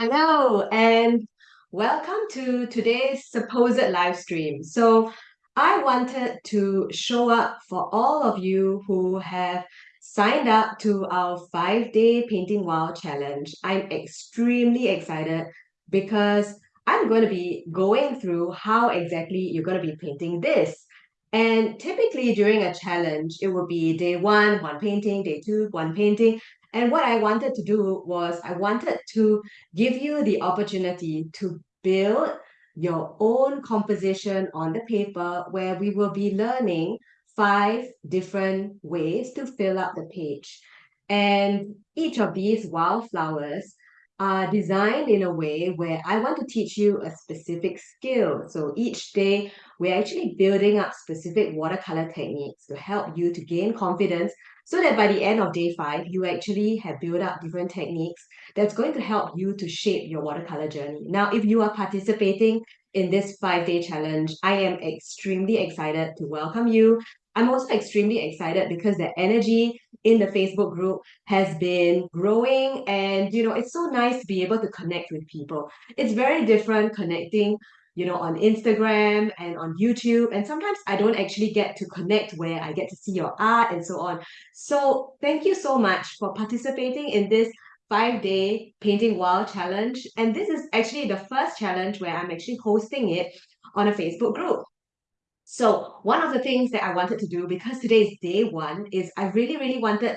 Hello, and welcome to today's supposed live stream. So, I wanted to show up for all of you who have signed up to our five day Painting Wow challenge. I'm extremely excited because I'm going to be going through how exactly you're going to be painting this. And typically during a challenge, it will be day one, one painting, day two, one painting. And what I wanted to do was I wanted to give you the opportunity to build your own composition on the paper where we will be learning five different ways to fill up the page. And each of these wildflowers are designed in a way where I want to teach you a specific skill. So each day, we're actually building up specific watercolor techniques to help you to gain confidence so that by the end of day five, you actually have built up different techniques that's going to help you to shape your watercolor journey. Now, if you are participating in this five-day challenge, I am extremely excited to welcome you. I'm also extremely excited because the energy in the Facebook group has been growing and you know it's so nice to be able to connect with people. It's very different connecting you know on Instagram and on YouTube and sometimes I don't actually get to connect where I get to see your art and so on. So thank you so much for participating in this five day painting wow challenge and this is actually the first challenge where I'm actually hosting it on a Facebook group. So one of the things that I wanted to do, because today is day one, is I really, really wanted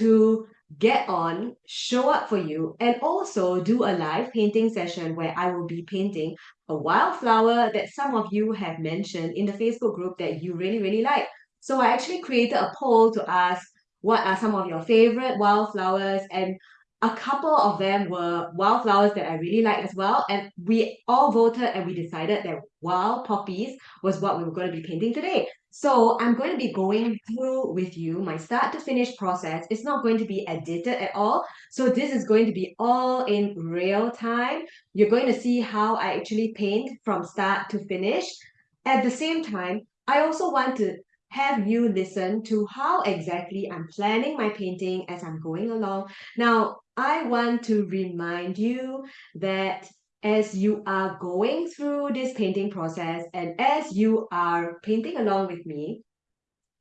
to get on, show up for you, and also do a live painting session where I will be painting a wildflower that some of you have mentioned in the Facebook group that you really, really like. So I actually created a poll to ask what are some of your favorite wildflowers and a couple of them were wildflowers that I really like as well. And we all voted and we decided that wild poppies was what we were going to be painting today. So I'm going to be going through with you my start to finish process. It's not going to be edited at all. So this is going to be all in real time. You're going to see how I actually paint from start to finish. At the same time, I also want to have you listen to how exactly I'm planning my painting as I'm going along. Now, I want to remind you that as you are going through this painting process and as you are painting along with me,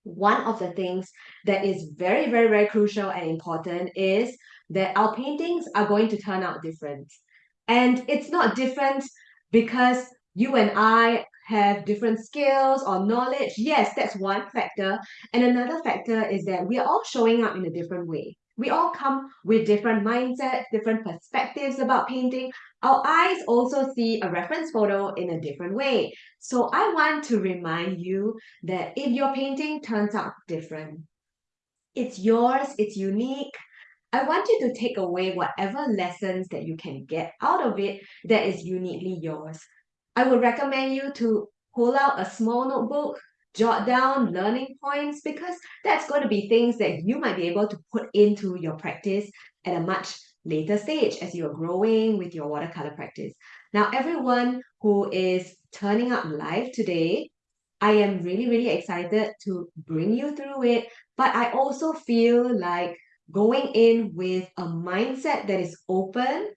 one of the things that is very, very, very crucial and important is that our paintings are going to turn out different. And it's not different because you and I have different skills or knowledge. Yes, that's one factor. And another factor is that we are all showing up in a different way. We all come with different mindsets, different perspectives about painting. Our eyes also see a reference photo in a different way. So I want to remind you that if your painting turns out different, it's yours, it's unique, I want you to take away whatever lessons that you can get out of it that is uniquely yours. I would recommend you to pull out a small notebook, jot down learning points because that's going to be things that you might be able to put into your practice at a much later stage as you're growing with your watercolor practice. Now, everyone who is turning up live today, I am really, really excited to bring you through it, but I also feel like going in with a mindset that is open,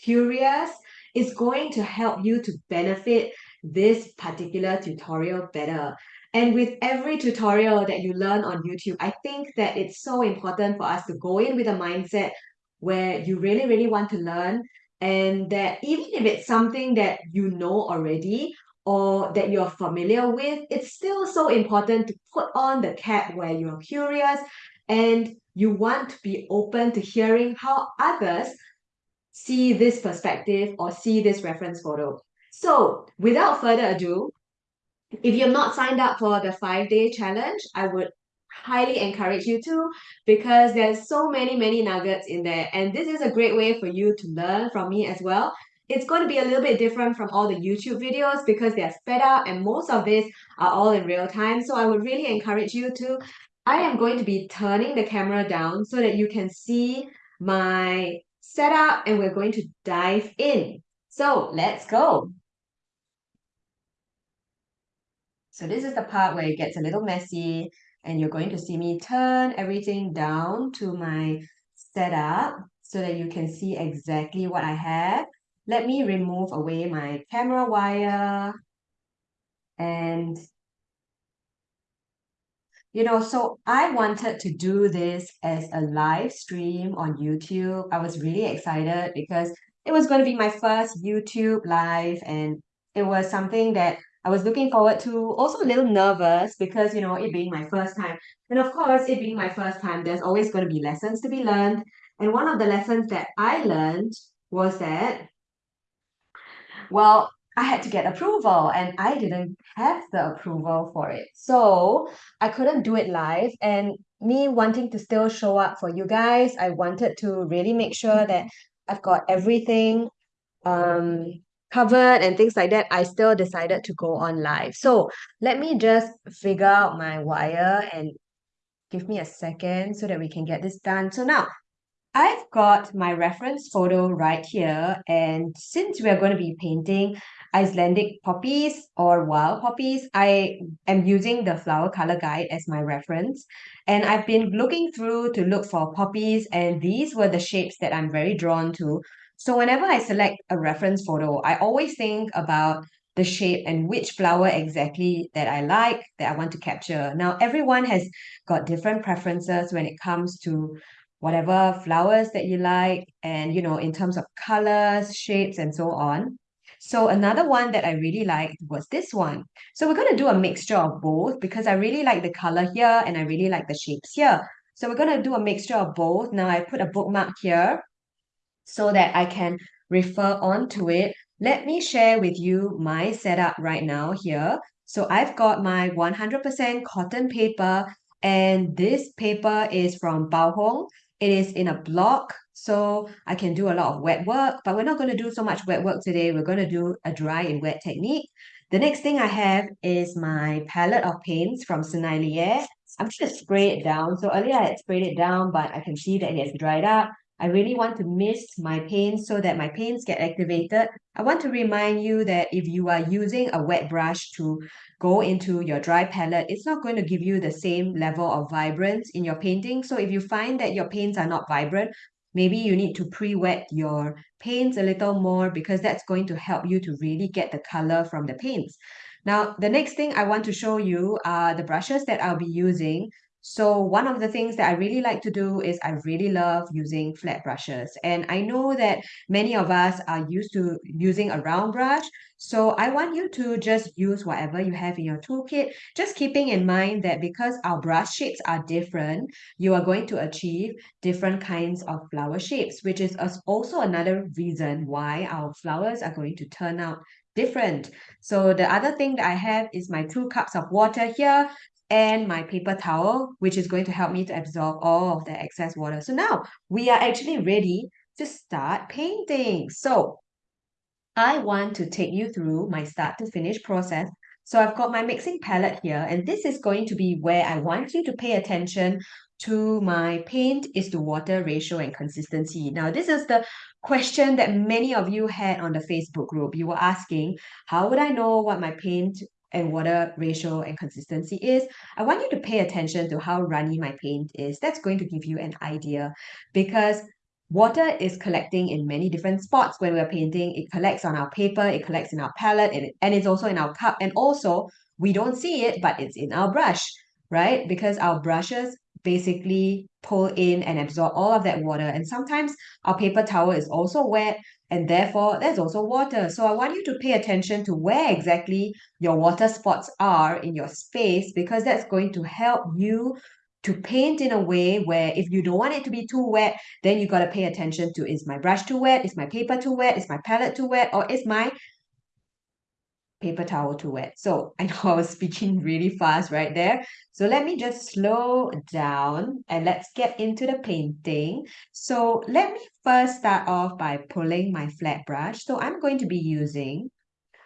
curious, is going to help you to benefit this particular tutorial better. And with every tutorial that you learn on YouTube, I think that it's so important for us to go in with a mindset where you really, really want to learn and that even if it's something that you know already or that you're familiar with, it's still so important to put on the cap where you're curious and you want to be open to hearing how others see this perspective or see this reference photo. So without further ado, if you're not signed up for the five-day challenge, I would highly encourage you to because there's so many, many nuggets in there. And this is a great way for you to learn from me as well. It's going to be a little bit different from all the YouTube videos because they're sped up and most of these are all in real time. So I would really encourage you to. I am going to be turning the camera down so that you can see my setup and we're going to dive in. So let's go. So this is the part where it gets a little messy and you're going to see me turn everything down to my setup so that you can see exactly what I have. let me remove away my camera wire and you know, so I wanted to do this as a live stream on YouTube. I was really excited because it was going to be my first YouTube live and it was something that I was looking forward to. Also a little nervous because, you know, it being my first time. And of course, it being my first time, there's always going to be lessons to be learned. And one of the lessons that I learned was that, well, I had to get approval and I didn't have the approval for it. So I couldn't do it live. And me wanting to still show up for you guys, I wanted to really make sure that I've got everything um covered and things like that. I still decided to go on live. So let me just figure out my wire and give me a second so that we can get this done. So now I've got my reference photo right here. And since we are going to be painting Icelandic poppies or wild poppies, I am using the flower color guide as my reference. And I've been looking through to look for poppies and these were the shapes that I'm very drawn to. So whenever I select a reference photo, I always think about the shape and which flower exactly that I like, that I want to capture. Now, everyone has got different preferences when it comes to whatever flowers that you like and, you know, in terms of colors, shapes, and so on. So another one that I really liked was this one. So we're going to do a mixture of both because I really like the color here and I really like the shapes here. So we're going to do a mixture of both. Now I put a bookmark here so that I can refer on to it. Let me share with you my setup right now here. So I've got my 100% cotton paper and this paper is from Bao Hong. It is in a block so I can do a lot of wet work, but we're not going to do so much wet work today. We're going to do a dry and wet technique. The next thing I have is my palette of paints from Sennelier. I'm just going to spray it down. So earlier I had sprayed it down, but I can see that it has dried up. I really want to mist my paints so that my paints get activated. I want to remind you that if you are using a wet brush to go into your dry palette, it's not going to give you the same level of vibrance in your painting. So if you find that your paints are not vibrant, maybe you need to pre-wet your paints a little more because that's going to help you to really get the color from the paints. Now, the next thing I want to show you are the brushes that I'll be using. So one of the things that I really like to do is I really love using flat brushes. And I know that many of us are used to using a round brush. So I want you to just use whatever you have in your toolkit, just keeping in mind that because our brush shapes are different, you are going to achieve different kinds of flower shapes, which is also another reason why our flowers are going to turn out different. So the other thing that I have is my two cups of water here and my paper towel, which is going to help me to absorb all of the excess water. So now we are actually ready to start painting. So I want to take you through my start to finish process. So I've got my mixing palette here, and this is going to be where I want you to pay attention to my paint is to water ratio and consistency. Now, this is the question that many of you had on the Facebook group. You were asking, how would I know what my paint and water ratio and consistency is, I want you to pay attention to how runny my paint is. That's going to give you an idea because water is collecting in many different spots when we're painting. It collects on our paper, it collects in our palette, and, it, and it's also in our cup. And also, we don't see it, but it's in our brush, right? Because our brushes basically pull in and absorb all of that water. And sometimes our paper towel is also wet and therefore there's also water. So I want you to pay attention to where exactly your water spots are in your space because that's going to help you to paint in a way where if you don't want it to be too wet, then you got to pay attention to is my brush too wet, is my paper too wet, is my palette too wet, or is my paper towel to wet. So I know I was speaking really fast right there. So let me just slow down and let's get into the painting. So let me first start off by pulling my flat brush. So I'm going to be using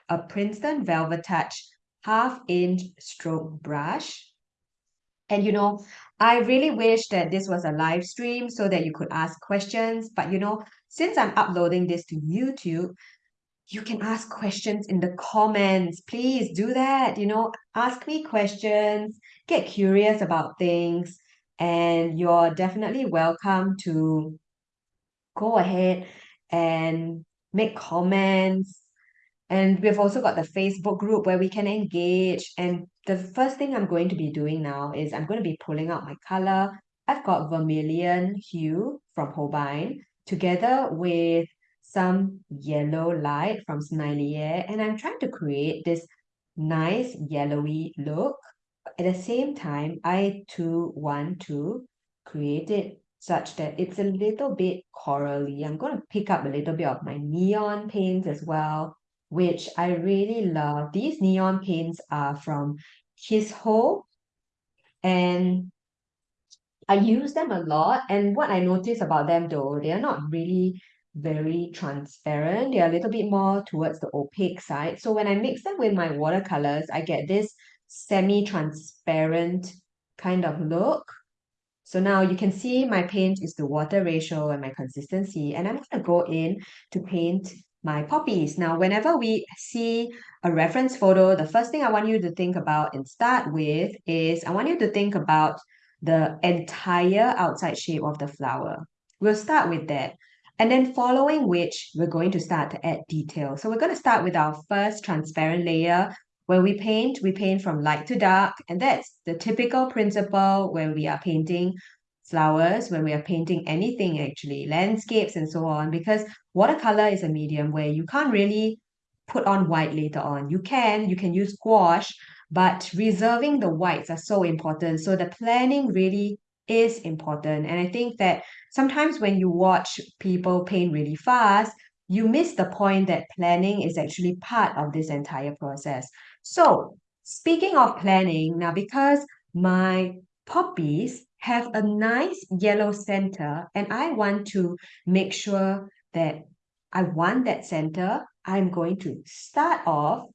a Princeton Velvet Touch half inch stroke brush. And you know, I really wish that this was a live stream so that you could ask questions. But you know, since I'm uploading this to YouTube, you can ask questions in the comments. Please do that. You know, ask me questions, get curious about things, and you're definitely welcome to go ahead and make comments. And we've also got the Facebook group where we can engage. And the first thing I'm going to be doing now is I'm going to be pulling out my color. I've got vermilion hue from Holbein together with some yellow light from Sennelier. And I'm trying to create this nice yellowy look. At the same time, I too want to create it such that it's a little bit corally. I'm going to pick up a little bit of my neon paints as well, which I really love. These neon paints are from Kisho, and I use them a lot. And what I notice about them though, they are not really very transparent. They're a little bit more towards the opaque side. So when I mix them with my watercolors, I get this semi-transparent kind of look. So now you can see my paint is the water ratio and my consistency. And I'm going to go in to paint my poppies. Now, whenever we see a reference photo, the first thing I want you to think about and start with is I want you to think about the entire outside shape of the flower. We'll start with that. And then following which, we're going to start to add detail. So we're going to start with our first transparent layer. When we paint, we paint from light to dark. And that's the typical principle when we are painting flowers, when we are painting anything actually, landscapes and so on, because watercolor is a medium where you can't really put on white later on. You can, you can use gouache, but reserving the whites are so important. So the planning really is important. And I think that sometimes when you watch people paint really fast, you miss the point that planning is actually part of this entire process. So speaking of planning, now because my poppies have a nice yellow center and I want to make sure that I want that center, I'm going to start off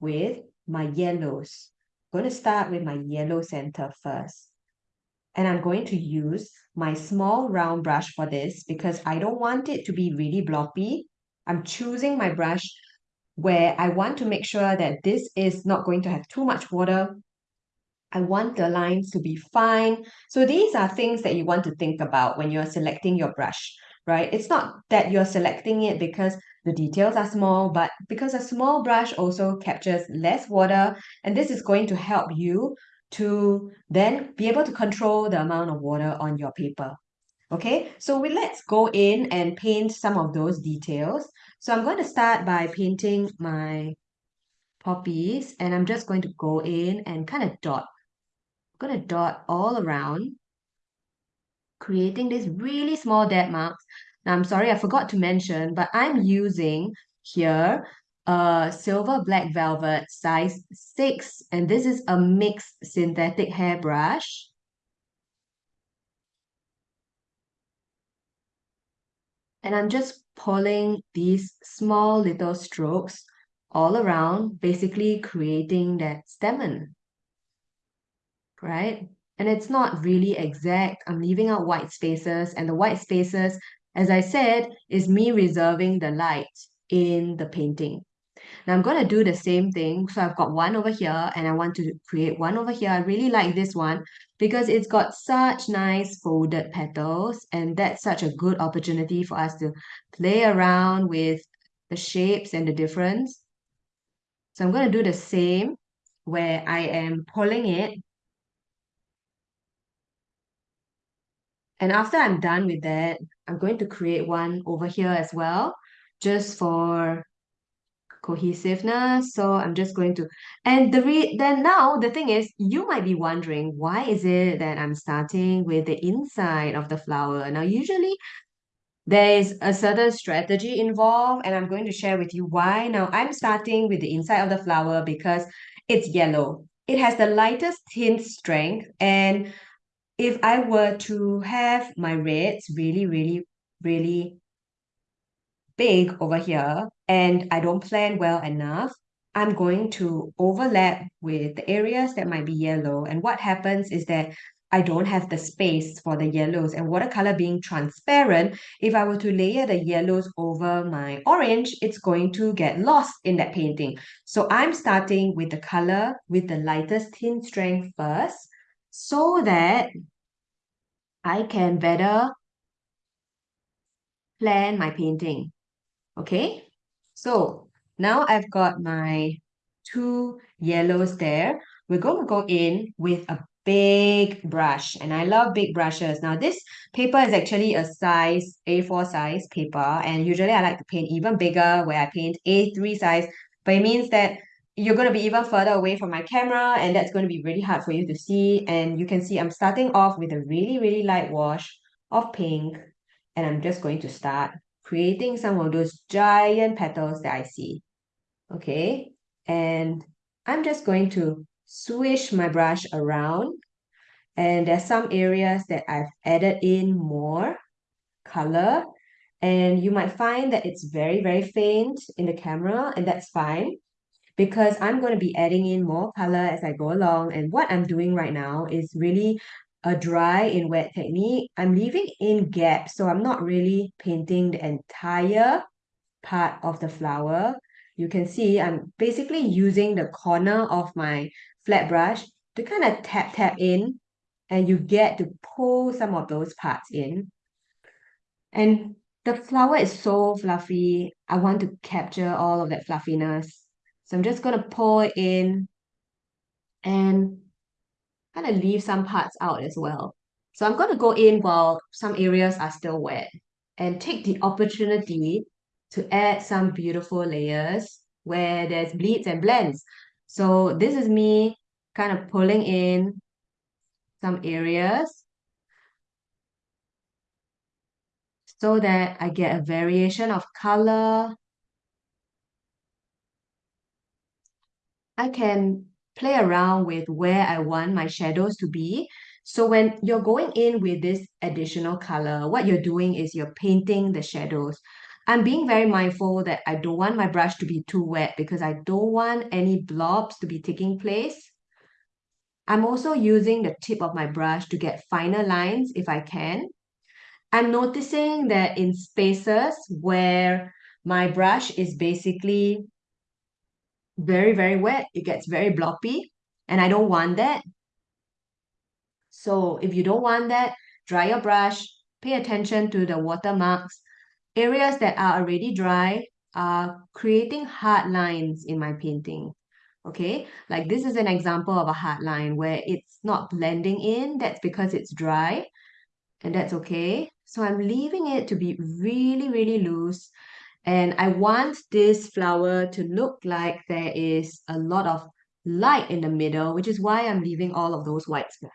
with my yellows. I'm going to start with my yellow center first. And I'm going to use my small round brush for this because I don't want it to be really bloppy. I'm choosing my brush where I want to make sure that this is not going to have too much water. I want the lines to be fine. So these are things that you want to think about when you're selecting your brush, right? It's not that you're selecting it because the details are small, but because a small brush also captures less water, and this is going to help you to then be able to control the amount of water on your paper. Okay, so we, let's go in and paint some of those details. So I'm going to start by painting my poppies and I'm just going to go in and kind of dot. I'm going to dot all around, creating these really small dead marks. Now, I'm sorry, I forgot to mention, but I'm using here a silver black velvet size 6 and this is a mixed synthetic hairbrush. And I'm just pulling these small little strokes all around basically creating that stamen right? And it's not really exact. I'm leaving out white spaces and the white spaces as I said is me reserving the light in the painting now I'm going to do the same thing. So I've got one over here and I want to create one over here. I really like this one because it's got such nice folded petals and that's such a good opportunity for us to play around with the shapes and the difference. So I'm going to do the same where I am pulling it. And after I'm done with that, I'm going to create one over here as well, just for cohesiveness. So I'm just going to, and the re then now the thing is, you might be wondering, why is it that I'm starting with the inside of the flower? Now, usually there is a certain strategy involved, and I'm going to share with you why. Now, I'm starting with the inside of the flower because it's yellow. It has the lightest tint strength, and if I were to have my reds really, really, really big over here and I don't plan well enough, I'm going to overlap with the areas that might be yellow. And what happens is that I don't have the space for the yellows and watercolor being transparent, if I were to layer the yellows over my orange, it's going to get lost in that painting. So I'm starting with the color with the lightest tint strength first so that I can better plan my painting. Okay, so now I've got my two yellows there. We're going to go in with a big brush and I love big brushes. Now this paper is actually a size A4 size paper and usually I like to paint even bigger where I paint A3 size but it means that you're going to be even further away from my camera and that's going to be really hard for you to see and you can see I'm starting off with a really really light wash of pink and I'm just going to start creating some of those giant petals that I see. Okay? And I'm just going to swish my brush around. And there's some areas that I've added in more color. And you might find that it's very very faint in the camera and that's fine. Because I'm going to be adding in more color as I go along. And what I'm doing right now is really a dry in wet technique. I'm leaving in gaps so I'm not really painting the entire part of the flower you can see I'm basically using the corner of my flat brush to kind of tap tap in and you get to pull some of those parts in. And the flower is so fluffy. I want to capture all of that fluffiness. So I'm just going to pull it in and kind of leave some parts out as well. So I'm going to go in while some areas are still wet and take the opportunity to add some beautiful layers where there's bleeds and blends. So this is me kind of pulling in some areas so that I get a variation of color. I can play around with where I want my shadows to be. So when you're going in with this additional color, what you're doing is you're painting the shadows. I'm being very mindful that I don't want my brush to be too wet because I don't want any blobs to be taking place. I'm also using the tip of my brush to get finer lines if I can. I'm noticing that in spaces where my brush is basically very, very wet, it gets very bloppy, and I don't want that. So if you don't want that, dry your brush, pay attention to the watermarks. Areas that are already dry are creating hard lines in my painting. Okay, like this is an example of a hard line where it's not blending in. That's because it's dry and that's okay. So I'm leaving it to be really, really loose. And I want this flower to look like there is a lot of light in the middle, which is why I'm leaving all of those white spots.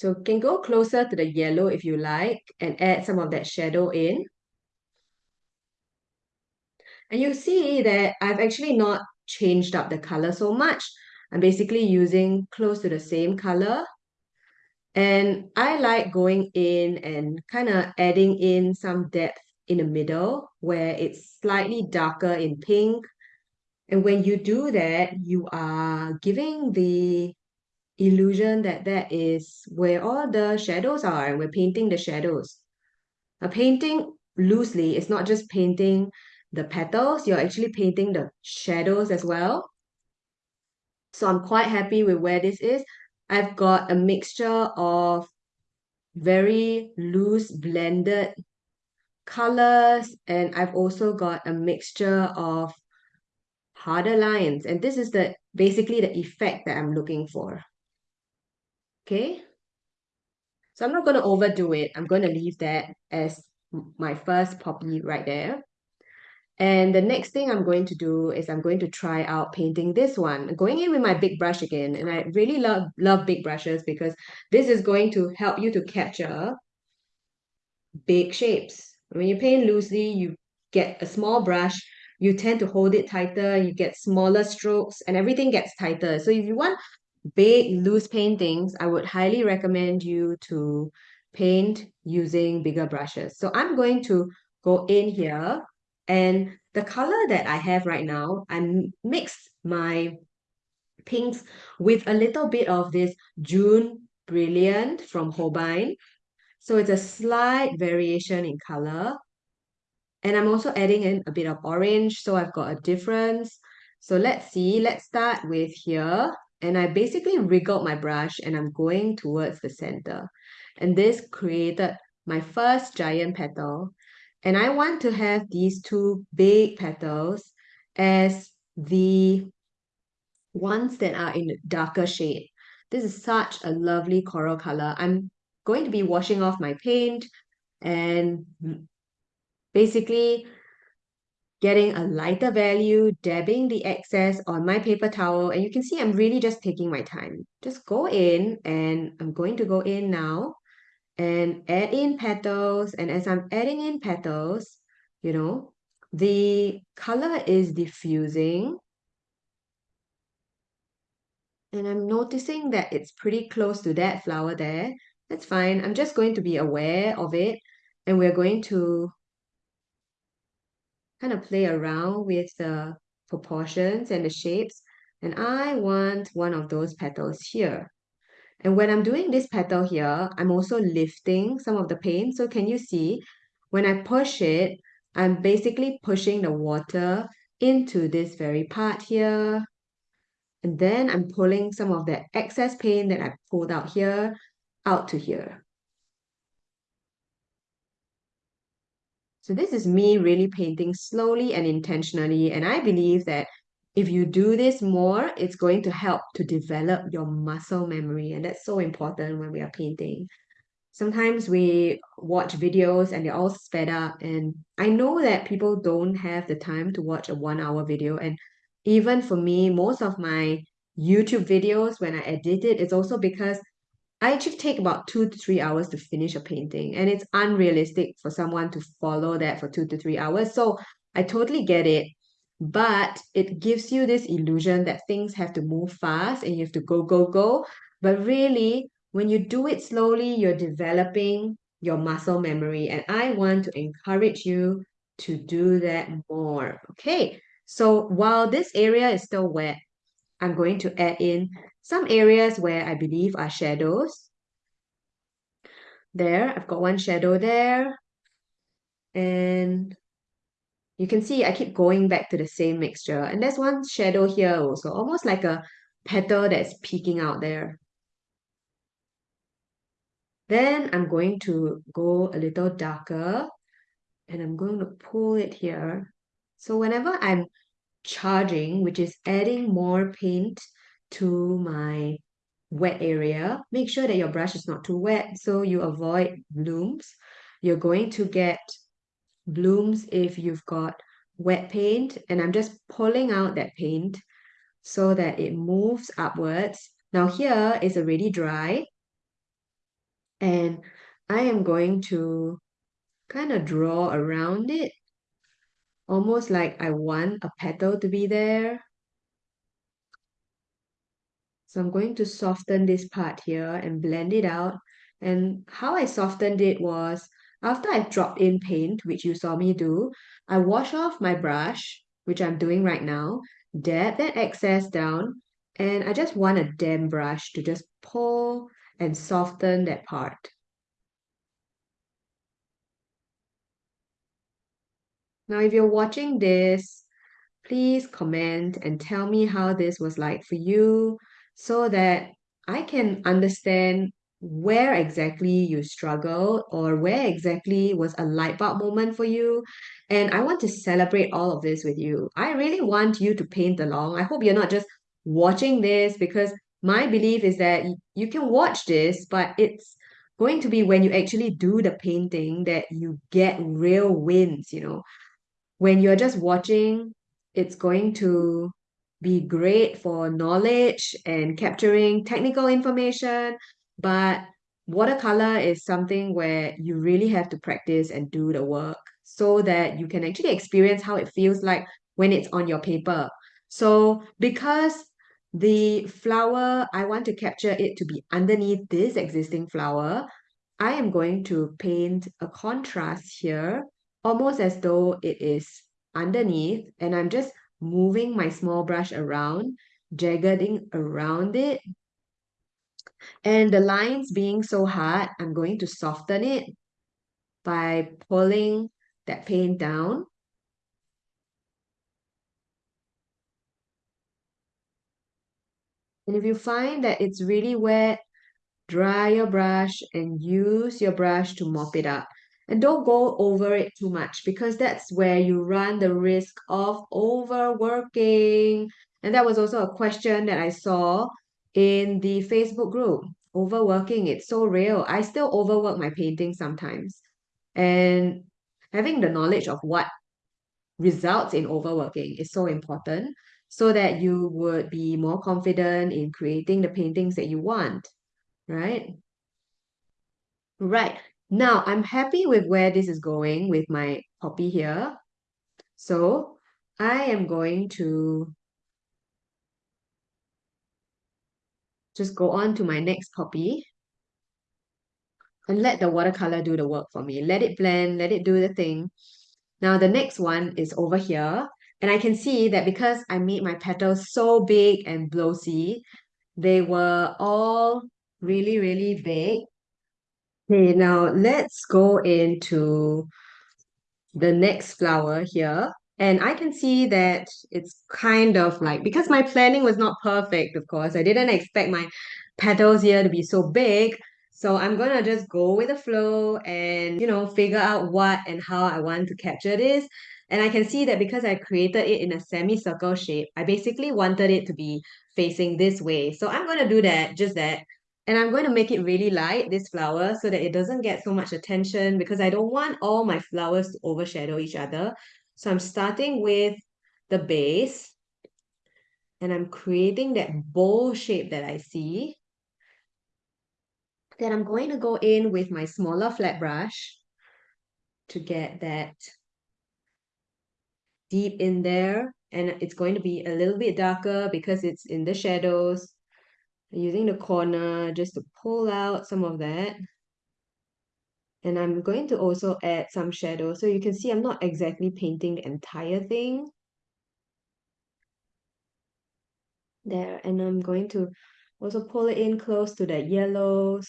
So can go closer to the yellow if you like and add some of that shadow in. And you see that I've actually not changed up the color so much. I'm basically using close to the same color. And I like going in and kind of adding in some depth in the middle where it's slightly darker in pink. And when you do that, you are giving the illusion that that is where all the shadows are and we're painting the shadows. A painting loosely is not just painting the petals, you're actually painting the shadows as well. So I'm quite happy with where this is. I've got a mixture of very loose blended colors and I've also got a mixture of harder lines and this is the basically the effect that I'm looking for. Okay, so I'm not going to overdo it. I'm going to leave that as my first poppy right there. And the next thing I'm going to do is I'm going to try out painting this one. going in with my big brush again. And I really love, love big brushes because this is going to help you to capture big shapes. When you paint loosely, you get a small brush, you tend to hold it tighter, you get smaller strokes, and everything gets tighter. So if you want big, loose paintings, I would highly recommend you to paint using bigger brushes. So I'm going to go in here and the color that I have right now, I mixed my pinks with a little bit of this Jaune Brillant from Holbein. So it's a slight variation in color. And I'm also adding in a bit of orange, so I've got a difference. So let's see, let's start with here. and I basically wriggled my brush and I'm going towards the center. And this created my first giant petal. And I want to have these two big petals as the ones that are in darker shade. This is such a lovely coral color. I'm going to be washing off my paint and basically getting a lighter value, dabbing the excess on my paper towel. And you can see I'm really just taking my time. Just go in and I'm going to go in now and add in petals. And as I'm adding in petals, you know, the color is diffusing. And I'm noticing that it's pretty close to that flower there. That's fine. I'm just going to be aware of it. And we're going to kind of play around with the proportions and the shapes. And I want one of those petals here. And when I'm doing this petal here, I'm also lifting some of the paint. So can you see, when I push it, I'm basically pushing the water into this very part here. And then I'm pulling some of the excess paint that I pulled out here, out to here. So this is me really painting slowly and intentionally. And I believe that if you do this more, it's going to help to develop your muscle memory. And that's so important when we are painting. Sometimes we watch videos and they're all sped up. And I know that people don't have the time to watch a one hour video. And even for me, most of my YouTube videos, when I edit it, it's also because I actually take about two to three hours to finish a painting, and it's unrealistic for someone to follow that for two to three hours. So I totally get it, but it gives you this illusion that things have to move fast and you have to go, go, go. But really, when you do it slowly, you're developing your muscle memory, and I want to encourage you to do that more. Okay, so while this area is still wet, I'm going to add in some areas where I believe are shadows. There, I've got one shadow there. And you can see I keep going back to the same mixture. And there's one shadow here also, almost like a petal that's peeking out there. Then I'm going to go a little darker and I'm going to pull it here. So whenever I'm charging, which is adding more paint to my wet area. Make sure that your brush is not too wet so you avoid blooms. You're going to get blooms if you've got wet paint and I'm just pulling out that paint so that it moves upwards. Now here is already dry and I am going to kind of draw around it almost like I want a petal to be there so I'm going to soften this part here and blend it out. And how I softened it was after I dropped in paint, which you saw me do, I wash off my brush, which I'm doing right now, dab that excess down, and I just want a damp brush to just pull and soften that part. Now, if you're watching this, please comment and tell me how this was like for you so that I can understand where exactly you struggle or where exactly was a light bulb moment for you. And I want to celebrate all of this with you. I really want you to paint along. I hope you're not just watching this because my belief is that you can watch this, but it's going to be when you actually do the painting that you get real wins, you know. When you're just watching, it's going to be great for knowledge and capturing technical information, but watercolor is something where you really have to practice and do the work so that you can actually experience how it feels like when it's on your paper. So because the flower, I want to capture it to be underneath this existing flower, I am going to paint a contrast here, almost as though it is underneath, and I'm just moving my small brush around, jaggeding around it. And the lines being so hard, I'm going to soften it by pulling that paint down. And if you find that it's really wet, dry your brush and use your brush to mop it up. And don't go over it too much because that's where you run the risk of overworking. And that was also a question that I saw in the Facebook group. Overworking, it's so real. I still overwork my painting sometimes. And having the knowledge of what results in overworking is so important so that you would be more confident in creating the paintings that you want, right? Right. Now, I'm happy with where this is going with my poppy here. So, I am going to just go on to my next copy and let the watercolor do the work for me. Let it blend, let it do the thing. Now the next one is over here. And I can see that because I made my petals so big and glossy, they were all really, really big. Okay, now let's go into the next flower here. And I can see that it's kind of like, because my planning was not perfect, of course, I didn't expect my petals here to be so big. So I'm gonna just go with the flow and, you know, figure out what and how I want to capture this. And I can see that because I created it in a semicircle shape, I basically wanted it to be facing this way. So I'm gonna do that, just that. And I'm going to make it really light, this flower, so that it doesn't get so much attention because I don't want all my flowers to overshadow each other. So I'm starting with the base and I'm creating that bowl shape that I see. Then I'm going to go in with my smaller flat brush to get that deep in there. And it's going to be a little bit darker because it's in the shadows. Using the corner just to pull out some of that. And I'm going to also add some shadow. So you can see I'm not exactly painting the entire thing. There, and I'm going to also pull it in close to the yellows.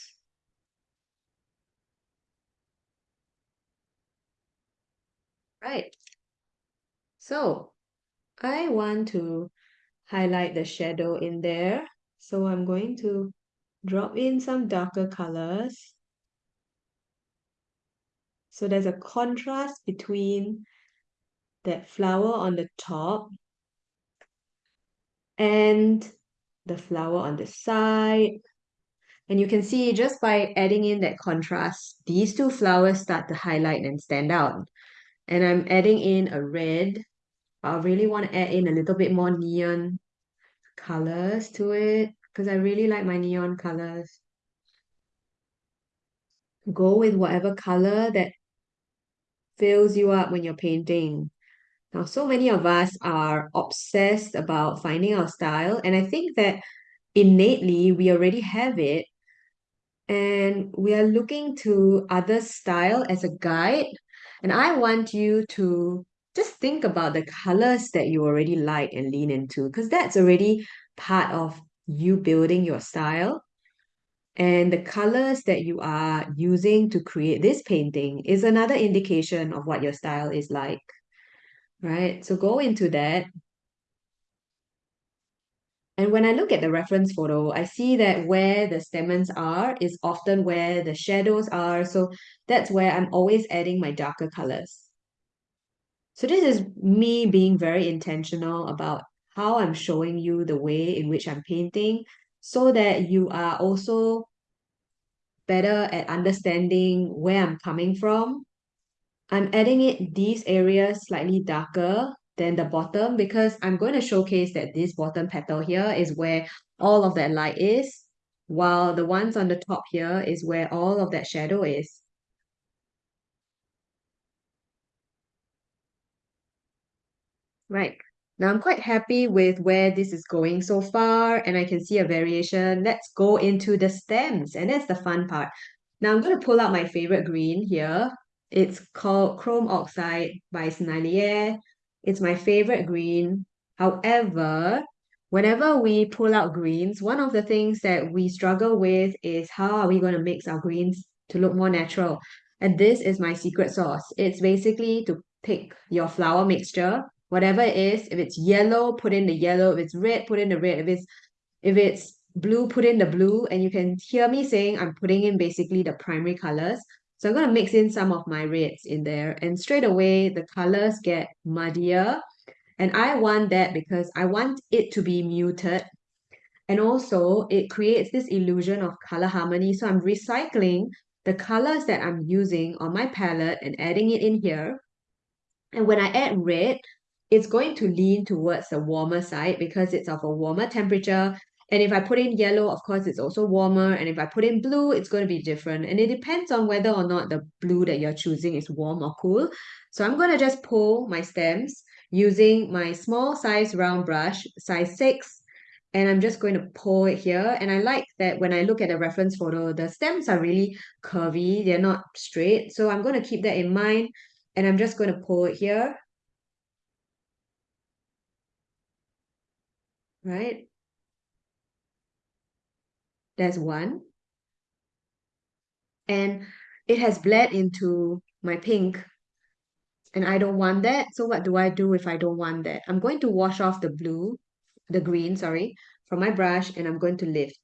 Right. So I want to highlight the shadow in there. So I'm going to drop in some darker colors. So there's a contrast between that flower on the top and the flower on the side. And you can see just by adding in that contrast, these two flowers start to highlight and stand out. And I'm adding in a red. I really want to add in a little bit more neon colors to it because I really like my neon colors. Go with whatever color that fills you up when you're painting. Now, so many of us are obsessed about finding our style, and I think that innately we already have it, and we are looking to other style as a guide. And I want you to just think about the colors that you already like and lean into, because that's already part of you building your style. And the colors that you are using to create this painting is another indication of what your style is like right? So go into that. And when I look at the reference photo, I see that where the stamens are is often where the shadows are. So that's where I'm always adding my darker colors. So this is me being very intentional about how I'm showing you the way in which I'm painting so that you are also better at understanding where I'm coming from. I'm adding it these areas slightly darker than the bottom because I'm going to showcase that this bottom petal here is where all of that light is, while the ones on the top here is where all of that shadow is. Right. Now I'm quite happy with where this is going so far and I can see a variation. Let's go into the stems and that's the fun part. Now I'm going to pull out my favorite green here. It's called Chrome Oxide by Sennelier. It's my favorite green. However, whenever we pull out greens, one of the things that we struggle with is how are we going to mix our greens to look more natural. And this is my secret sauce. It's basically to pick your flower mixture, whatever it is. If it's yellow, put in the yellow. If it's red, put in the red. If it's If it's blue, put in the blue, and you can hear me saying I'm putting in basically the primary colors. So I'm going to mix in some of my reds in there, and straight away the colors get muddier. And I want that because I want it to be muted. And also, it creates this illusion of color harmony. So I'm recycling the colors that I'm using on my palette and adding it in here. And when I add red, it's going to lean towards the warmer side because it's of a warmer temperature. And if I put in yellow, of course, it's also warmer. And if I put in blue, it's going to be different. And it depends on whether or not the blue that you're choosing is warm or cool. So I'm going to just pull my stems using my small size round brush, size 6. And I'm just going to pull it here. And I like that when I look at the reference photo, the stems are really curvy. They're not straight. So I'm going to keep that in mind and I'm just going to pull it here. Right? There's one. And it has bled into my pink. And I don't want that. So what do I do if I don't want that? I'm going to wash off the blue, the green, sorry, from my brush and I'm going to lift.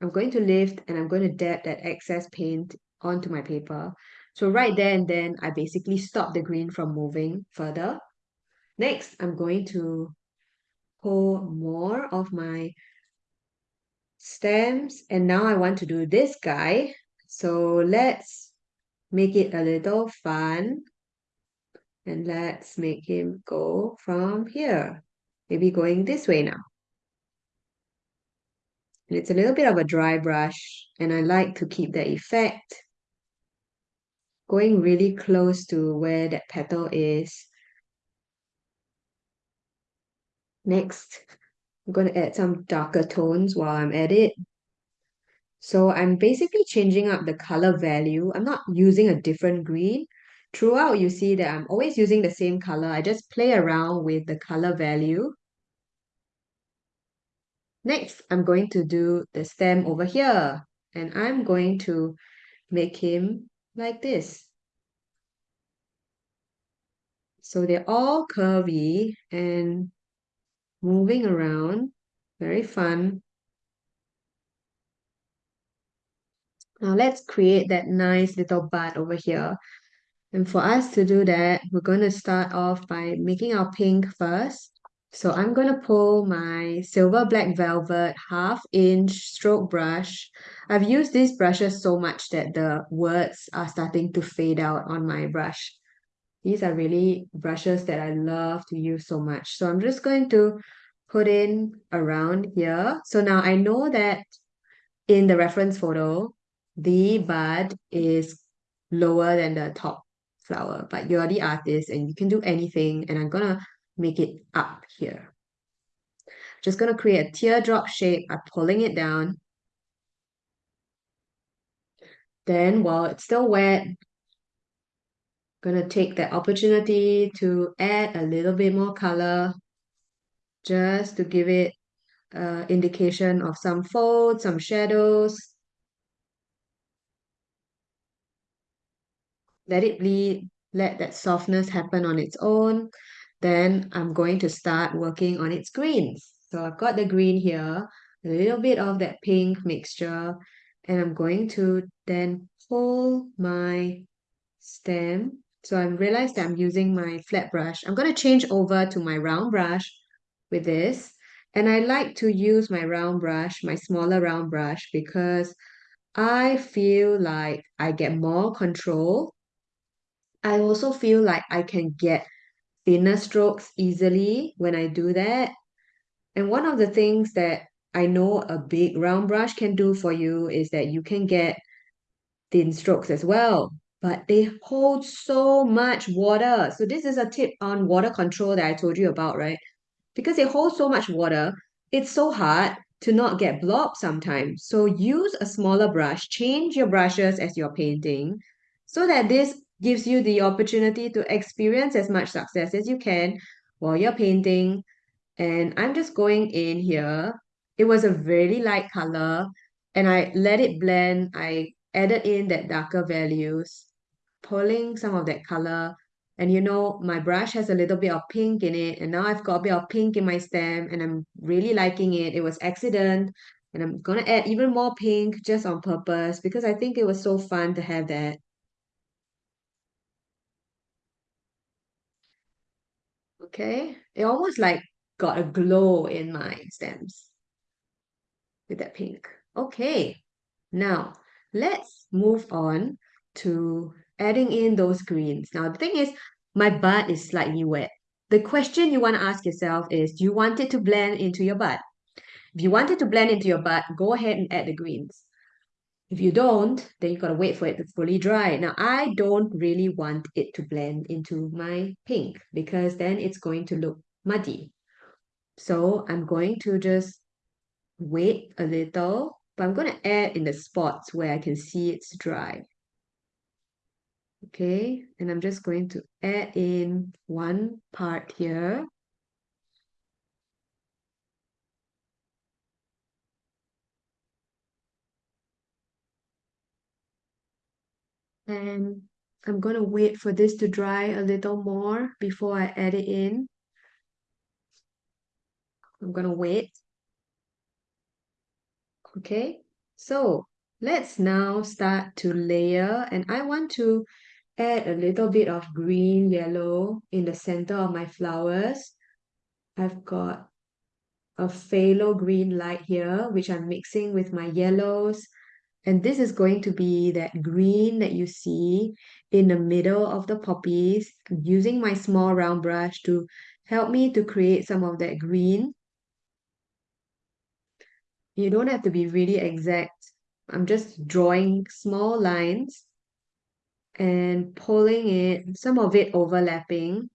I'm going to lift and I'm going to dab that excess paint onto my paper. So right there and then, I basically stop the green from moving further. Next, I'm going to pull more of my stems and now I want to do this guy. So let's make it a little fun and let's make him go from here. Maybe going this way now. And it's a little bit of a dry brush and I like to keep the effect going really close to where that petal is. Next, I'm going to add some darker tones while I'm at it. So I'm basically changing up the color value. I'm not using a different green. Throughout, you see that I'm always using the same color. I just play around with the color value. Next, I'm going to do the stem over here. And I'm going to make him like this. So they're all curvy and moving around. Very fun. Now let's create that nice little bud over here. And for us to do that, we're going to start off by making our pink first. So I'm going to pull my Silver Black Velvet half inch stroke brush. I've used these brushes so much that the words are starting to fade out on my brush. These are really brushes that I love to use so much. So I'm just going to put in around here. So now I know that in the reference photo, the bud is lower than the top flower, but you're the artist and you can do anything. And I'm gonna make it up here. Just gonna create a teardrop shape. I'm pulling it down. Then while it's still wet, gonna take that opportunity to add a little bit more color just to give it uh, indication of some folds, some shadows. Let it bleed, let that softness happen on its own. Then I'm going to start working on its greens. So I've got the green here, a little bit of that pink mixture, and I'm going to then pull my stem. So I realized that I'm using my flat brush. I'm going to change over to my round brush with this. And I like to use my round brush, my smaller round brush, because I feel like I get more control. I also feel like I can get thinner strokes easily when I do that. And one of the things that I know a big round brush can do for you is that you can get thin strokes as well, but they hold so much water. So this is a tip on water control that I told you about, right? because they hold so much water, it's so hard to not get blob sometimes. So use a smaller brush, change your brushes as you're painting so that this gives you the opportunity to experience as much success as you can while you're painting. And I'm just going in here. It was a very light color and I let it blend. I added in that darker values, pulling some of that color And you know, my brush has a little bit of pink in it, and now I've got a bit of pink in my stem, and I'm really liking it. It was accident, and I'm gonna add even more pink just on purpose because I think it was so fun to have that. Okay, it almost like got a glow in my stems with that pink. Okay, now let's move on to adding in those greens. Now, the thing is, my bud is slightly wet. The question you want to ask yourself is, do you want it to blend into your bud? If you want it to blend into your bud, go ahead and add the greens. If you don't, then you got to wait for it to fully dry. Now, I don't really want it to blend into my pink because then it's going to look muddy. So I'm going to just wait a little, but I'm going to add in the spots where I can see it's dry. Okay, and I'm just going to add in one part here. And I'm going to wait for this to dry a little more before I add it in. I'm going to wait. Okay, so let's now start to layer and I want to add a little bit of green yellow in the center of my flowers. I've got a phthalo green light here, which I'm mixing with my yellows and this is going to be that green that you see in the middle of the poppies. I'm using my small round brush to help me to create some of that green. You don't have to be really exact. I'm just drawing small lines and pulling it, some of it overlapping.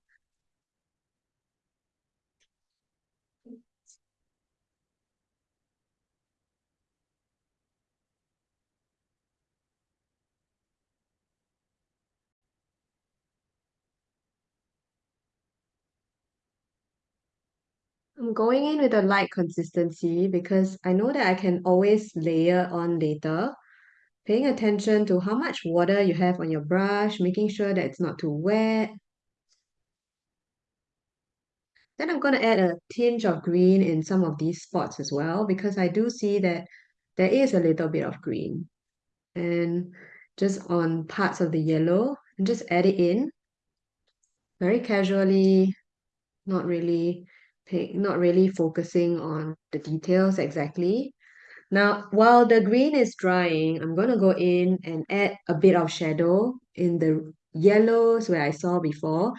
I'm going in with a light consistency because I know that I can always layer on later. Paying attention to how much water you have on your brush, making sure that it's not too wet. Then I'm going to add a tinge of green in some of these spots as well because I do see that there is a little bit of green. And just on parts of the yellow, and just add it in very casually, not really not really focusing on the details exactly. Now, while the green is drying, I'm going to go in and add a bit of shadow in the yellows where I saw before.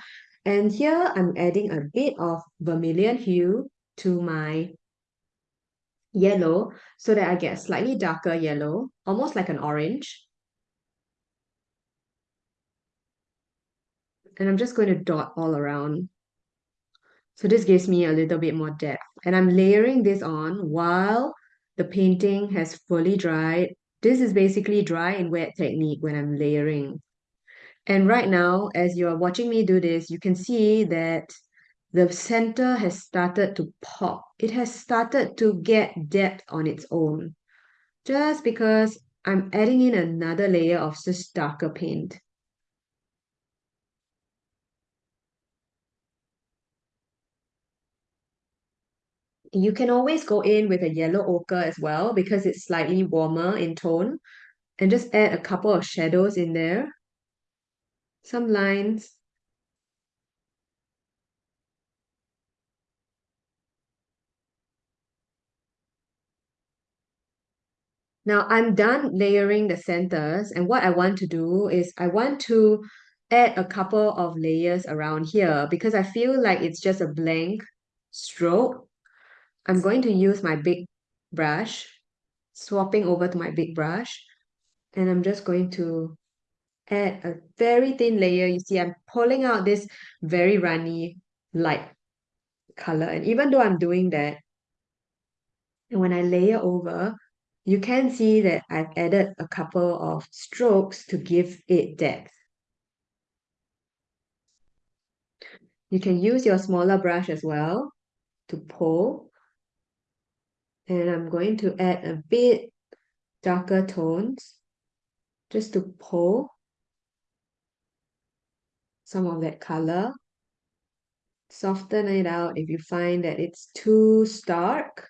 And here I'm adding a bit of vermilion hue to my yellow so that I get a slightly darker yellow, almost like an orange. And I'm just going to dot all around. So this gives me a little bit more depth. And I'm layering this on while the painting has fully dried. This is basically dry and wet technique when I'm layering. And right now, as you're watching me do this, you can see that the center has started to pop. It has started to get depth on its own. Just because I'm adding in another layer of just darker paint. You can always go in with a yellow ochre as well because it's slightly warmer in tone. And just add a couple of shadows in there. Some lines. Now I'm done layering the centers and what I want to do is I want to add a couple of layers around here because I feel like it's just a blank stroke. I'm going to use my big brush, swapping over to my big brush, and I'm just going to add a very thin layer. You see, I'm pulling out this very runny light color. And even though I'm doing that, and when I layer over, you can see that I've added a couple of strokes to give it depth. You can use your smaller brush as well to pull. And I'm going to add a bit darker tones just to pull some of that color. Soften it out if you find that it's too stark.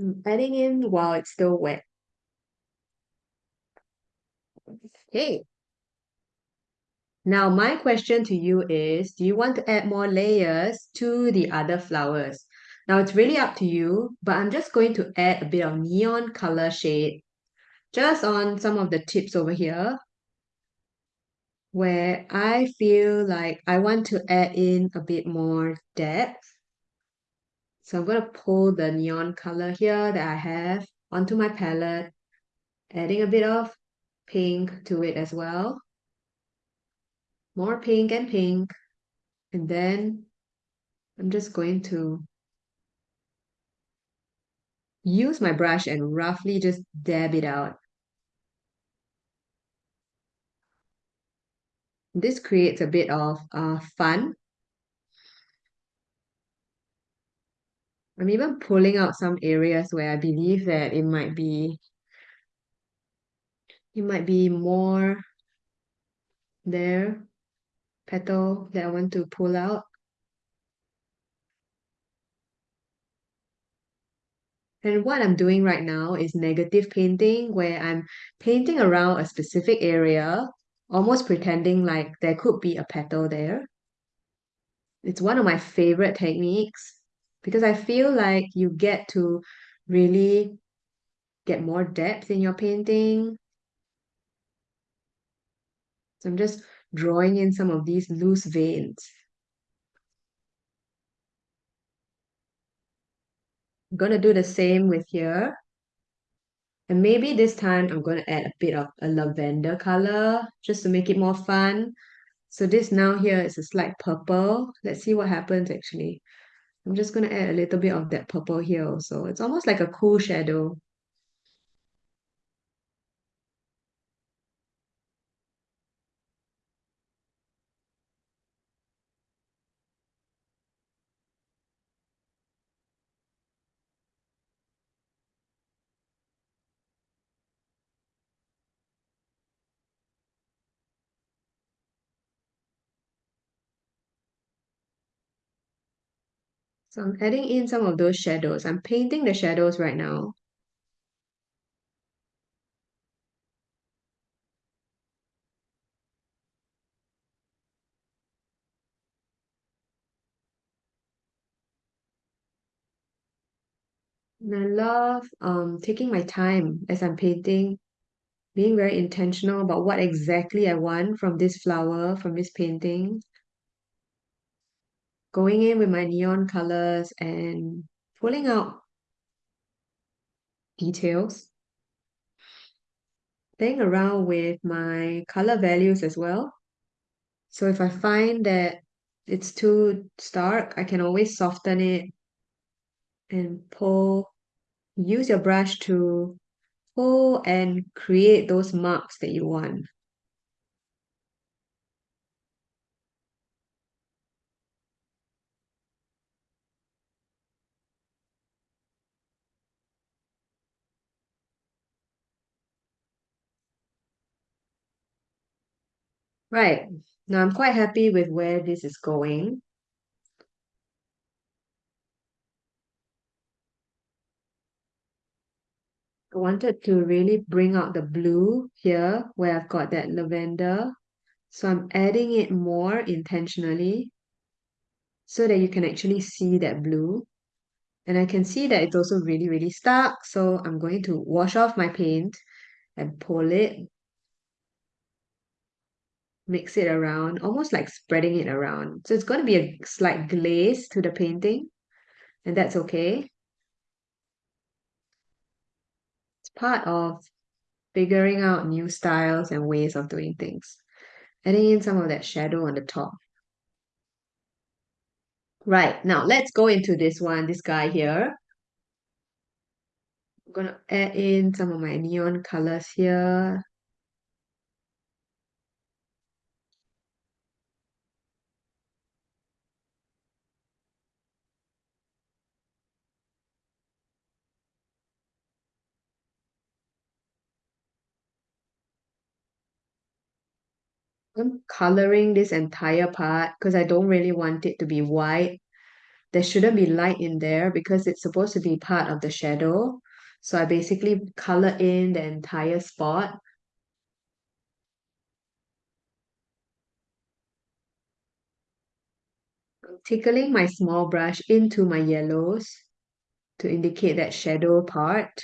Mm, adding in while it's still wet. Okay. Now, my question to you is, do you want to add more layers to the other flowers? Now, it's really up to you, but I'm just going to add a bit of neon color shade just on some of the tips over here where I feel like I want to add in a bit more depth. So I'm going to pull the neon color here that I have onto my palette, adding a bit of pink to it as well. More pink and pink. And then I'm just going to use my brush and roughly just dab it out. This creates a bit of uh, fun. I'm even pulling out some areas where I believe that it might be it might be more there petal that I want to pull out. And what I'm doing right now is negative painting, where I'm painting around a specific area, almost pretending like there could be a petal there. It's one of my favorite techniques because I feel like you get to really get more depth in your painting. So I'm just drawing in some of these loose veins. I'm going to do the same with here. And maybe this time I'm going to add a bit of a lavender color just to make it more fun. So this now here is a slight purple. Let's see what happens actually. I'm just going to add a little bit of that purple here also. It's almost like a cool shadow. So I'm adding in some of those shadows. I'm painting the shadows right now. And I love um, taking my time as I'm painting, being very intentional about what exactly I want from this flower, from this painting. Going in with my neon colors and pulling out details. Playing around with my color values as well. So if I find that it's too stark, I can always soften it and pull. Use your brush to pull and create those marks that you want. Right. Now I'm quite happy with where this is going. I wanted to really bring out the blue here where I've got that lavender. So I'm adding it more intentionally so that you can actually see that blue. And I can see that it's also really, really stark. So I'm going to wash off my paint and pull it, mix it around, almost like spreading it around. So it's going to be a slight glaze to the painting, and that's okay. It's part of figuring out new styles and ways of doing things. Adding in some of that shadow on the top. Right, now let's go into this one, this guy here. I'm gonna add in some of my neon colors here. I'm coloring this entire part because I don't really want it to be white. There shouldn't be light in there because it's supposed to be part of the shadow. So I basically color in the entire spot. I'm tickling my small brush into my yellows to indicate that shadow part.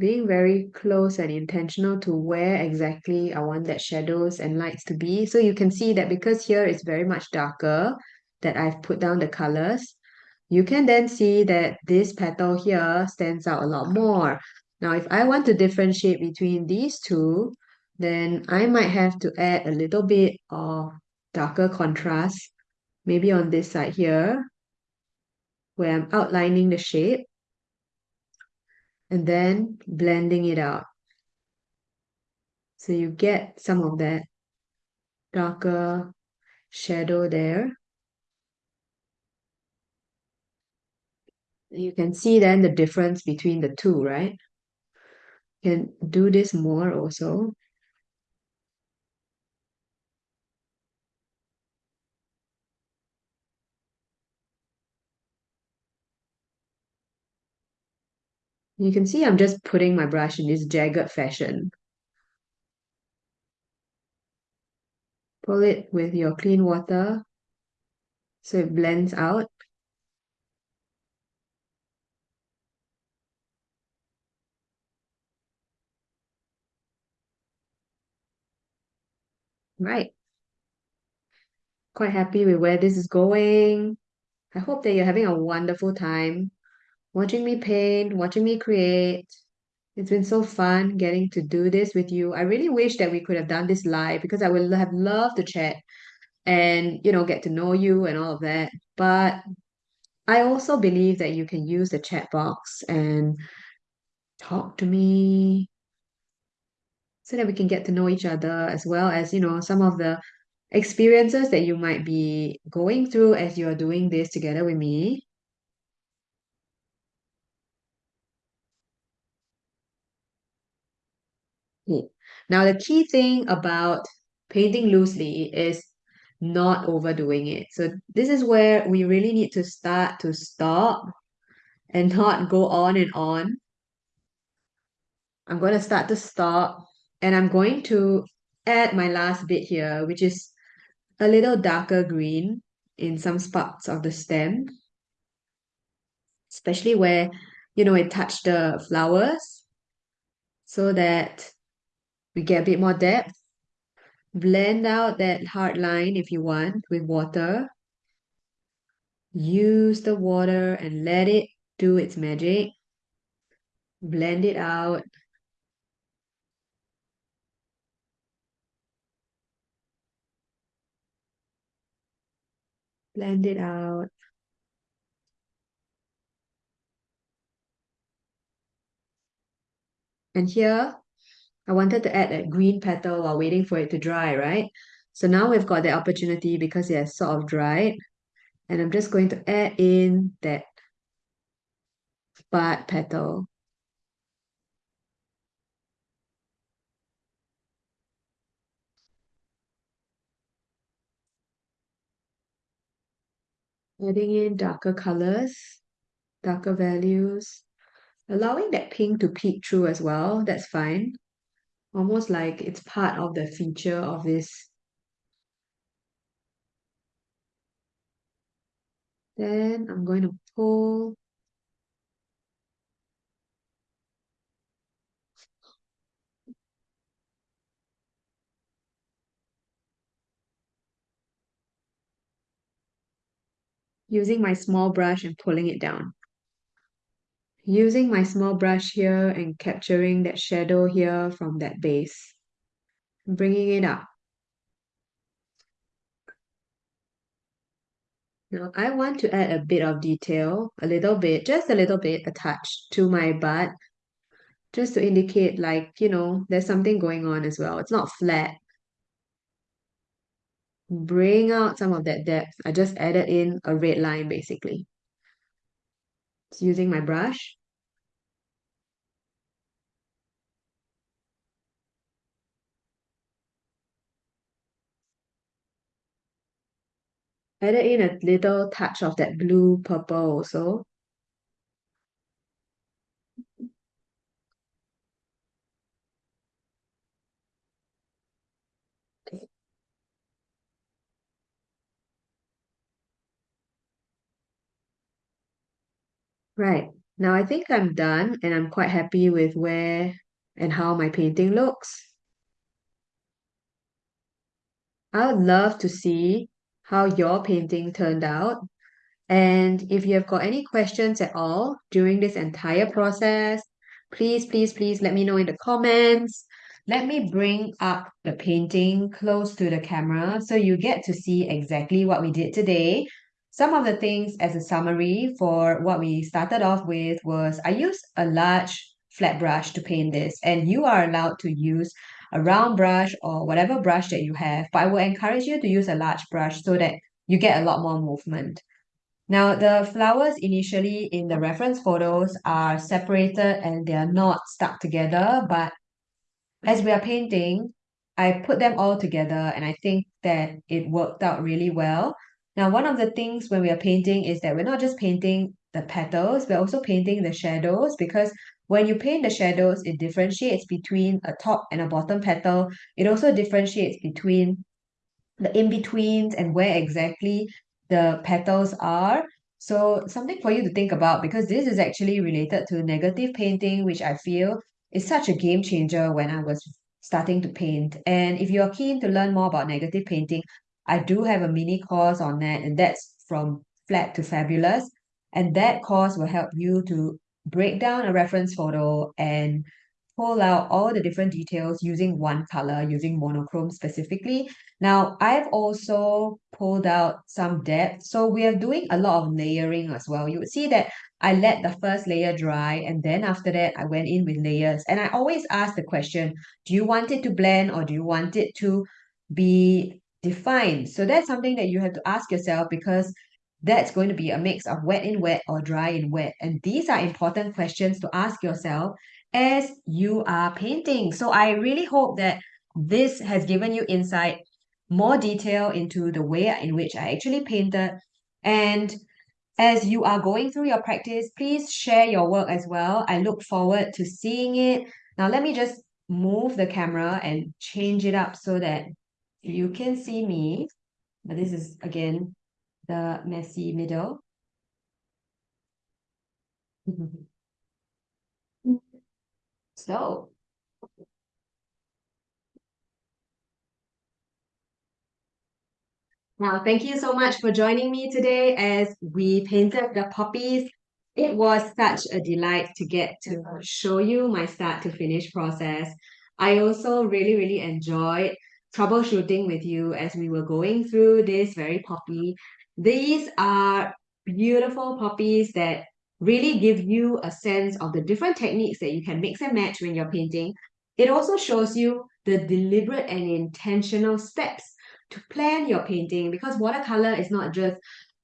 Being very close and intentional to where exactly I want that shadows and lights to be. So you can see that because here it's very much darker that I've put down the colors, you can then see that this petal here stands out a lot more. Now, if I want to differentiate between these two, then I might have to add a little bit of darker contrast, maybe on this side here, where I'm outlining the shape and then blending it out. So you get some of that darker shadow there. You can see then the difference between the two, right? You can do this more also. You can see I'm just putting my brush in this jagged fashion. Pull it with your clean water so it blends out. Right. Quite happy with where this is going. I hope that you're having a wonderful time watching me paint, watching me create. It's been so fun getting to do this with you. I really wish that we could have done this live because I would have loved to chat and, you know, get to know you and all of that. But I also believe that you can use the chat box and talk to me so that we can get to know each other as well as, you know, some of the experiences that you might be going through as you're doing this together with me. Now, the key thing about painting loosely is not overdoing it. So this is where we really need to start to stop and not go on and on. I'm going to start to stop and I'm going to add my last bit here, which is a little darker green in some spots of the stem, especially where, you know, it touched the flowers so that we get a bit more depth. Blend out that hard line if you want with water. Use the water and let it do its magic. Blend it out. Blend it out. And here, I wanted to add a green petal while waiting for it to dry, right? So now we've got the opportunity because it has sort of dried. And I'm just going to add in that bud petal. Adding in darker colors, darker values, allowing that pink to peek through as well, that's fine. Almost like it's part of the feature of this. Then I'm going to pull using my small brush and pulling it down. Using my small brush here and capturing that shadow here from that base. Bringing it up. Now I want to add a bit of detail, a little bit, just a little bit, a touch to my butt, just to indicate like, you know, there's something going on as well. It's not flat. Bring out some of that depth. I just added in a red line basically. It's using my brush. Added in a little touch of that blue purple also. Right. Now I think I'm done and I'm quite happy with where and how my painting looks. I would love to see how your painting turned out. And if you have got any questions at all during this entire process, please, please, please let me know in the comments. Let me bring up the painting close to the camera so you get to see exactly what we did today. Some of the things as a summary for what we started off with was I used a large flat brush to paint this and you are allowed to use a round brush or whatever brush that you have, but I will encourage you to use a large brush so that you get a lot more movement. Now, the flowers initially in the reference photos are separated and they are not stuck together, but as we are painting, I put them all together and I think that it worked out really well. Now, one of the things when we are painting is that we're not just painting the petals, we're also painting the shadows because when you paint the shadows, it differentiates between a top and a bottom petal. It also differentiates between the in-betweens and where exactly the petals are. So something for you to think about because this is actually related to negative painting, which I feel is such a game changer when I was starting to paint. And if you're keen to learn more about negative painting, I do have a mini course on that, and that's from flat to fabulous. And that course will help you to break down a reference photo and pull out all the different details using one color, using monochrome specifically. Now, I've also pulled out some depth. So we are doing a lot of layering as well. You would see that I let the first layer dry and then after that I went in with layers. And I always ask the question, do you want it to blend or do you want it to be defined? So that's something that you have to ask yourself because that's going to be a mix of wet in wet or dry in wet. And these are important questions to ask yourself as you are painting. So I really hope that this has given you insight, more detail into the way in which I actually painted. And as you are going through your practice, please share your work as well. I look forward to seeing it. Now let me just move the camera and change it up so that you can see me. But this is again the messy middle. so Now, thank you so much for joining me today as we painted the poppies. It was such a delight to get to show you my start to finish process. I also really, really enjoyed troubleshooting with you as we were going through this very poppy. These are beautiful poppies that really give you a sense of the different techniques that you can mix and match when you're painting. It also shows you the deliberate and intentional steps to plan your painting because watercolor is not just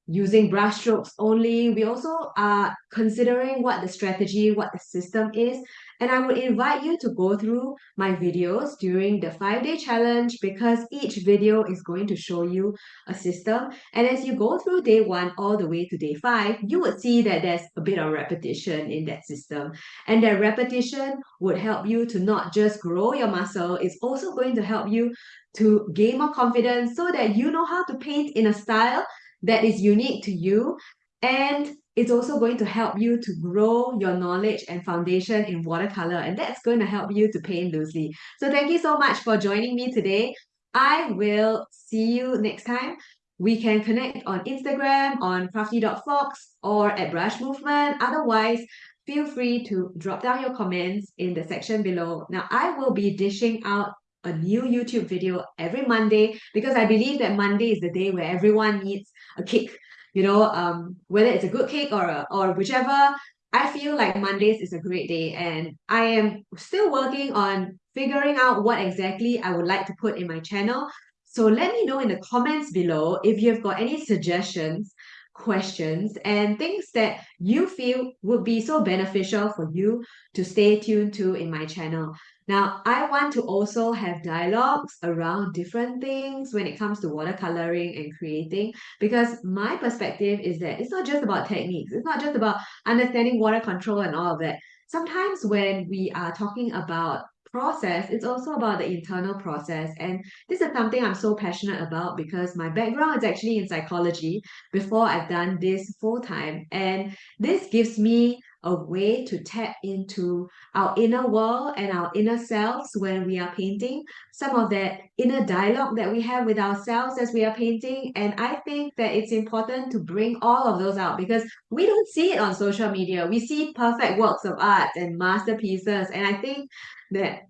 using brush strokes only. We also are considering what the strategy, what the system is. And I would invite you to go through my videos during the five day challenge because each video is going to show you a system. And as you go through day one all the way to day five, you would see that there's a bit of repetition in that system. And that repetition would help you to not just grow your muscle, it's also going to help you to gain more confidence so that you know how to paint in a style that is unique to you and it's also going to help you to grow your knowledge and foundation in watercolor and that's going to help you to paint loosely. So thank you so much for joining me today. I will see you next time. We can connect on Instagram, on crafty.fox or at Brush Movement. Otherwise, feel free to drop down your comments in the section below. Now, I will be dishing out a new YouTube video every Monday because I believe that Monday is the day where everyone needs a cake. You know, um, whether it's a good cake or a, or whichever, I feel like Mondays is a great day and I am still working on figuring out what exactly I would like to put in my channel. So let me know in the comments below if you've got any suggestions, questions, and things that you feel would be so beneficial for you to stay tuned to in my channel. Now, I want to also have dialogues around different things when it comes to watercoloring and creating because my perspective is that it's not just about techniques, it's not just about understanding water control and all of that. Sometimes when we are talking about process, it's also about the internal process. And this is something I'm so passionate about because my background is actually in psychology before I've done this full time. And this gives me a way to tap into our inner world and our inner selves when we are painting, some of that inner dialogue that we have with ourselves as we are painting. And I think that it's important to bring all of those out because we don't see it on social media. We see perfect works of art and masterpieces. And I think that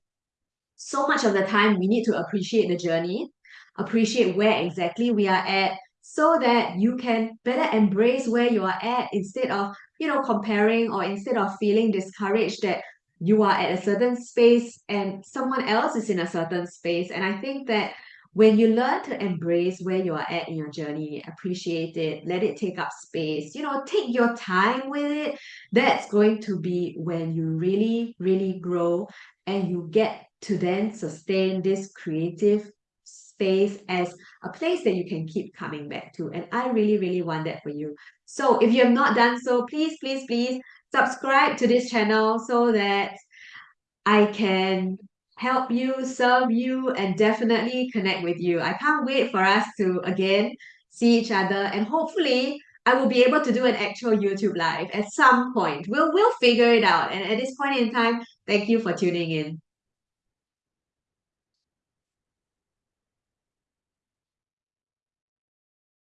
so much of the time we need to appreciate the journey, appreciate where exactly we are at so that you can better embrace where you are at instead of you know, comparing or instead of feeling discouraged that you are at a certain space and someone else is in a certain space. And I think that when you learn to embrace where you are at in your journey, appreciate it, let it take up space, you know, take your time with it, that's going to be when you really, really grow and you get to then sustain this creative space as a place that you can keep coming back to. And I really, really want that for you. So if you have not done so, please, please, please subscribe to this channel so that I can help you, serve you, and definitely connect with you. I can't wait for us to again see each other and hopefully I will be able to do an actual YouTube live at some point. We'll we'll figure it out. And at this point in time, thank you for tuning in.